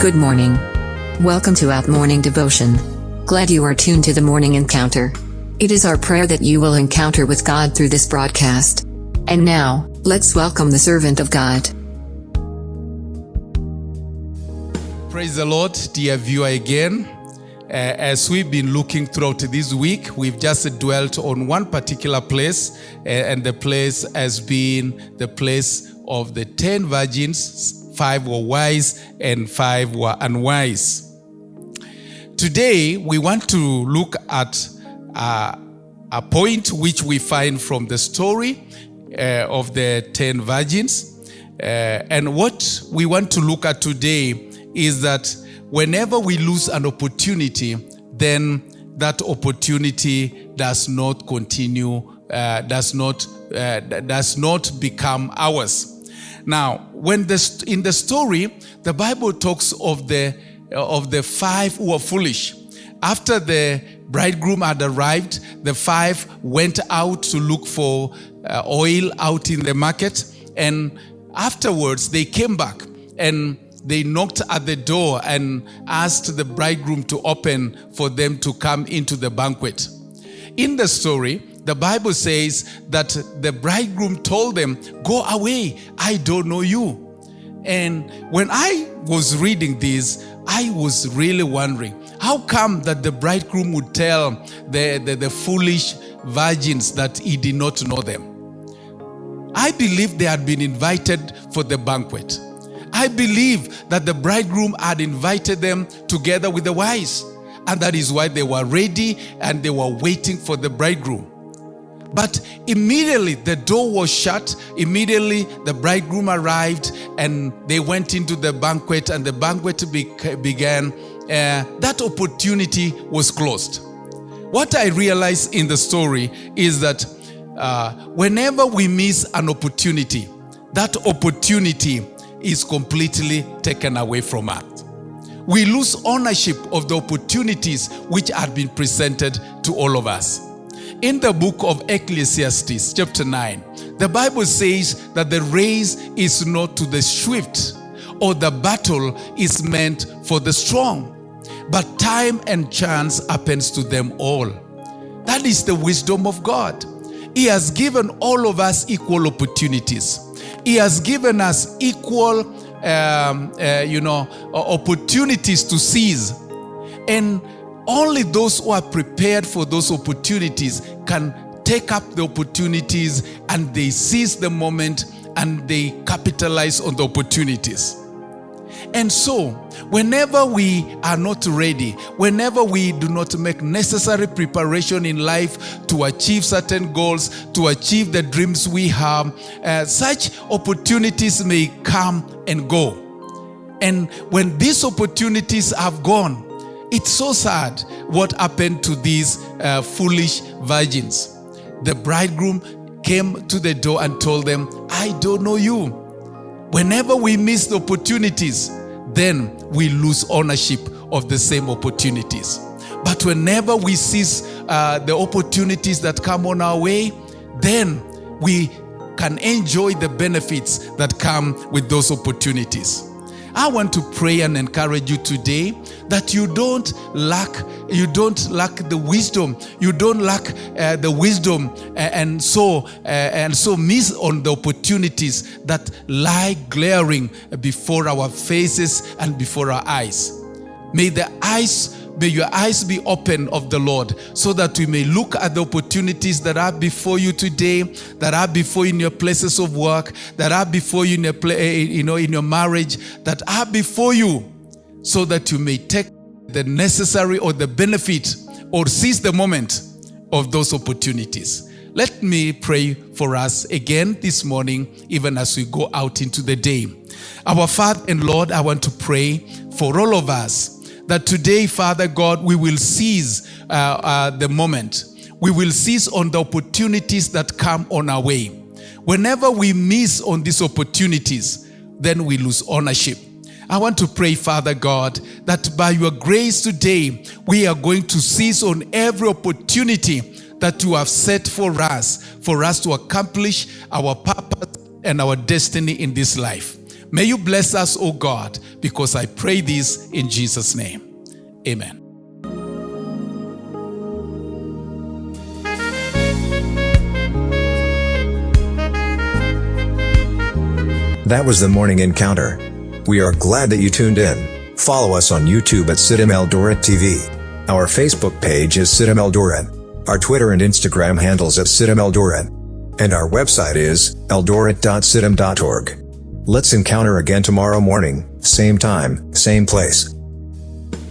Good morning. Welcome to Out Morning Devotion. Glad you are tuned to the morning encounter. It is our prayer that you will encounter with God through this broadcast. And now, let's welcome the servant of God. Praise the Lord, dear viewer, again. Uh, as we've been looking throughout this week, we've just dwelt on one particular place, uh, and the place has been the place of the ten virgins. Five were wise, and five were unwise. Today, we want to look at uh, a point which we find from the story uh, of the ten virgins. Uh, and what we want to look at today is that whenever we lose an opportunity, then that opportunity does not continue, uh, does not uh, does not become ours. Now, when the, in the story, the Bible talks of the of the five who were foolish. After the bridegroom had arrived, the five went out to look for uh, oil out in the market, and afterwards they came back and they knocked at the door and asked the bridegroom to open for them to come into the banquet. In the story, the Bible says that the bridegroom told them, Go away, I don't know you. And when I was reading this, I was really wondering how come that the bridegroom would tell the, the, the foolish virgins that he did not know them? I believe they had been invited for the banquet. I believe that the bridegroom had invited them together with the wise. And that is why they were ready and they were waiting for the bridegroom. But immediately the door was shut. Immediately the bridegroom arrived and they went into the banquet and the banquet began. Uh, that opportunity was closed. What I realized in the story is that uh, whenever we miss an opportunity, that opportunity is completely taken away from us. We lose ownership of the opportunities which had been presented to all of us. In the book of Ecclesiastes, chapter 9, the Bible says that the race is not to the swift, or the battle is meant for the strong, but time and chance happens to them all. That is the wisdom of God. He has given all of us equal opportunities. He has given us equal, um, uh, you know, opportunities to seize. And only those who are prepared for those opportunities can take up the opportunities and they seize the moment and they capitalize on the opportunities. And so, whenever we are not ready, whenever we do not make necessary preparation in life to achieve certain goals, to achieve the dreams we have, uh, such opportunities may come and go. And when these opportunities have gone, it's so sad what happened to these uh, foolish virgins. The bridegroom came to the door and told them, I don't know you. Whenever we miss the opportunities, then we lose ownership of the same opportunities. But whenever we seize uh, the opportunities that come on our way, then we can enjoy the benefits that come with those opportunities. I want to pray and encourage you today that you don't lack you don't lack the wisdom. You don't lack uh, the wisdom and so uh, and so miss on the opportunities that lie glaring before our faces and before our eyes. May the eyes May your eyes be open of the Lord so that we may look at the opportunities that are before you today, that are before you in your places of work, that are before you in your, play, eh, you know, in your marriage, that are before you so that you may take the necessary or the benefit or seize the moment of those opportunities. Let me pray for us again this morning, even as we go out into the day. Our Father and Lord, I want to pray for all of us that today, Father God, we will seize uh, uh, the moment. We will seize on the opportunities that come on our way. Whenever we miss on these opportunities, then we lose ownership. I want to pray, Father God, that by your grace today, we are going to seize on every opportunity that you have set for us, for us to accomplish our purpose and our destiny in this life. May you bless us, O God, because I pray this in Jesus' name. Amen. That was the morning encounter. We are glad that you tuned in. Follow us on YouTube at CITAM Eldoret TV. Our Facebook page is CITAM Eldoret. Our Twitter and Instagram handles at CITAM Eldoret. And our website is eldoret.citam.org. Let's encounter again tomorrow morning, same time, same place.